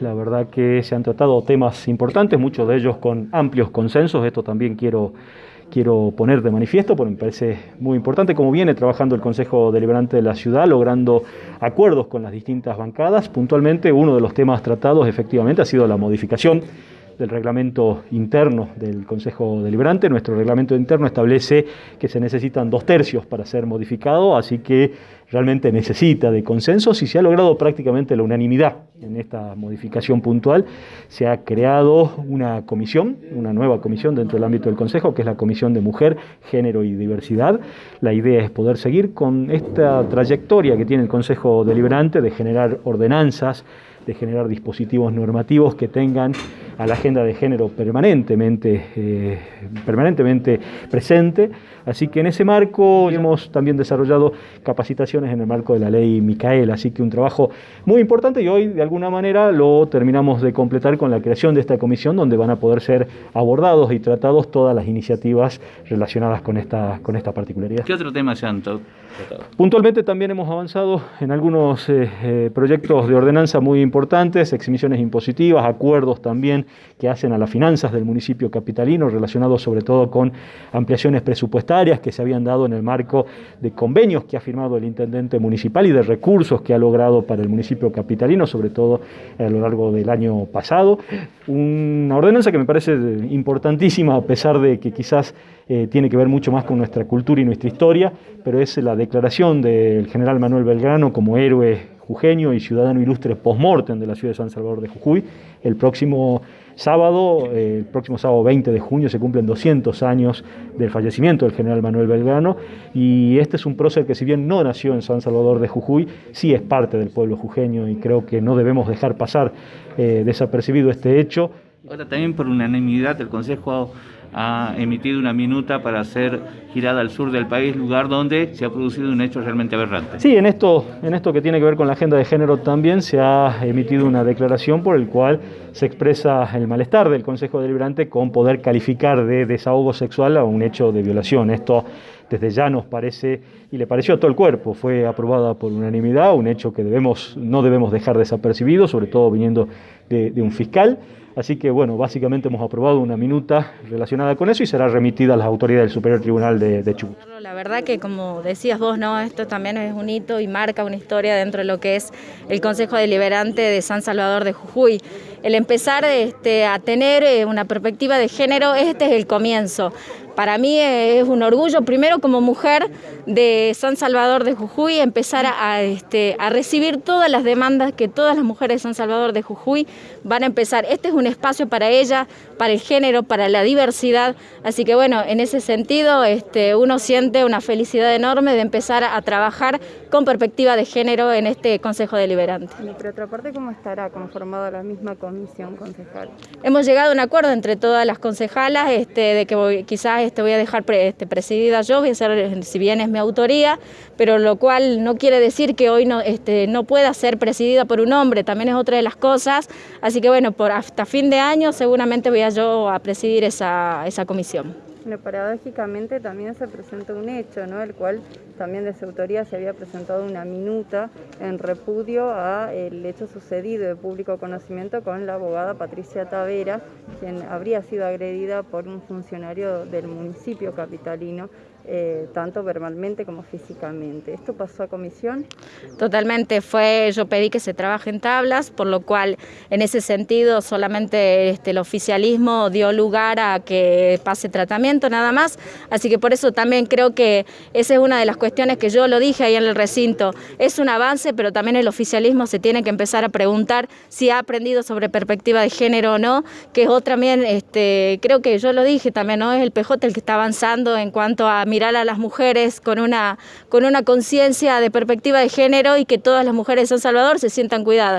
La verdad que se han tratado temas importantes, muchos de ellos con amplios consensos. Esto también quiero, quiero poner de manifiesto porque me parece muy importante cómo viene trabajando el Consejo Deliberante de la Ciudad, logrando acuerdos con las distintas bancadas. Puntualmente, uno de los temas tratados efectivamente ha sido la modificación del reglamento interno del Consejo Deliberante. Nuestro reglamento interno establece que se necesitan dos tercios para ser modificado, así que realmente necesita de consensos y se ha logrado prácticamente la unanimidad en esta modificación puntual. Se ha creado una comisión, una nueva comisión dentro del ámbito del Consejo, que es la Comisión de Mujer, Género y Diversidad. La idea es poder seguir con esta trayectoria que tiene el Consejo Deliberante de generar ordenanzas, de generar dispositivos normativos que tengan a la agenda de género permanentemente, eh, permanentemente presente. Así que en ese marco hemos también desarrollado en el marco de la ley Micael, así que un trabajo muy importante y hoy de alguna manera lo terminamos de completar con la creación de esta comisión donde van a poder ser abordados y tratados todas las iniciativas relacionadas con esta, con esta particularidad. ¿Qué otro tema se han tratado? Puntualmente también hemos avanzado en algunos eh, eh, proyectos de ordenanza muy importantes, exhibiciones impositivas, acuerdos también que hacen a las finanzas del municipio capitalino, relacionados sobre todo con ampliaciones presupuestarias que se habían dado en el marco de convenios que ha firmado el intendente municipal y de recursos que ha logrado para el municipio capitalino, sobre todo a lo largo del año pasado. Una ordenanza que me parece importantísima, a pesar de que quizás eh, tiene que ver mucho más con nuestra cultura y nuestra historia, pero es la declaración del general Manuel Belgrano como héroe jujeño y ciudadano ilustre post-mortem de la ciudad de San Salvador de Jujuy. El próximo sábado, eh, el próximo sábado 20 de junio, se cumplen 200 años del fallecimiento del general Manuel Belgrano y este es un prócer que si bien no nació en San Salvador de Jujuy, sí es parte del pueblo jujeño y creo que no debemos dejar pasar eh, desapercibido este hecho. Ahora también por unanimidad el Consejo ha emitido una minuta para ser girada al sur del país, lugar donde se ha producido un hecho realmente aberrante. Sí, en esto, en esto que tiene que ver con la agenda de género también se ha emitido una declaración por el cual se expresa el malestar del Consejo Deliberante con poder calificar de desahogo sexual a un hecho de violación. Esto desde ya nos parece, y le pareció a todo el cuerpo, fue aprobada por unanimidad, un hecho que debemos, no debemos dejar desapercibido, sobre todo viniendo de, de un fiscal. Así que, bueno, básicamente hemos aprobado una minuta relacionada con eso y será remitida a las autoridades del Superior Tribunal de, de Chubut. La verdad que, como decías vos, no, esto también es un hito y marca una historia dentro de lo que es el Consejo Deliberante de San Salvador de Jujuy. El empezar este, a tener eh, una perspectiva de género, este es el comienzo. Para mí es un orgullo, primero como mujer de San Salvador de Jujuy, empezar este, a recibir todas las demandas que todas las mujeres de San Salvador de Jujuy van a empezar. Este es un espacio para ella, para el género, para la diversidad. Así que bueno, en ese sentido este, uno siente una felicidad enorme de empezar a, trabajar con perspectiva de género en este Consejo Deliberante. Y por otra parte, ¿cómo estará conformada la misma comisión concejal? Hemos llegado a un acuerdo entre todas las concejalas este, de que quizás este, voy a dejar este, presidida yo, voy a ser, si bien es mi autoría, pero lo cual no quiere decir que hoy no, este, no pueda ser presidida por un hombre, también es otra de las cosas, así que bueno, por hasta fin de año seguramente voy a yo a presidir esa, esa comisión. Bueno, paradójicamente también se presenta un hecho, ¿no? el cual también de su autoría se había presentado una minuta en repudio a el hecho sucedido de público conocimiento con la abogada Patricia Tavera, quien habría sido agredida por un funcionario del municipio capitalino eh, tanto verbalmente como físicamente. ¿Esto pasó a comisión? Totalmente, fue, yo pedí que se trabaje en tablas, por lo cual en ese sentido solamente este, el oficialismo dio lugar a que pase tratamiento nada más, así que por eso también creo que esa es una de las cuestiones que yo lo dije ahí en el recinto, es un avance, pero también el oficialismo se tiene que empezar a preguntar si ha aprendido sobre perspectiva de género o no, que es otra también, este, creo que yo lo dije también, ¿no? es el PJ el que está avanzando en cuanto a mirar a las mujeres con una, con una conciencia de perspectiva de género y que todas las mujeres de San Salvador se sientan cuidadas.